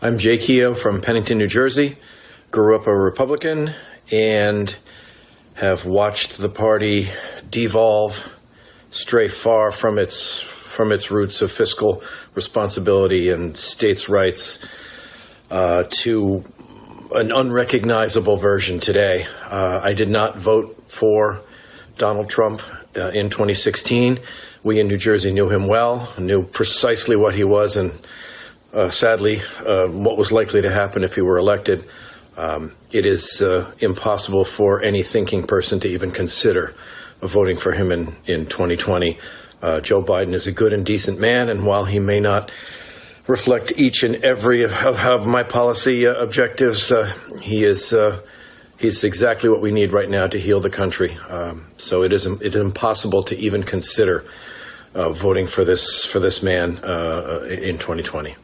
I'm Jay Keogh from Pennington, New Jersey. Grew up a Republican and have watched the party devolve, stray far from its from its roots of fiscal responsibility and states' rights uh, to an unrecognizable version today. Uh, I did not vote for Donald Trump uh, in 2016. We in New Jersey knew him well, knew precisely what he was, and uh, sadly, uh, what was likely to happen if he were elected. Um, it is uh, impossible for any thinking person to even consider voting for him in, in 2020. Uh, Joe Biden is a good and decent man, and while he may not reflect each and every of, of my policy uh, objectives, uh, he is he's exactly what we need right now to heal the country. Um, so it is it is impossible to even consider uh, voting for this for this man uh, in 2020.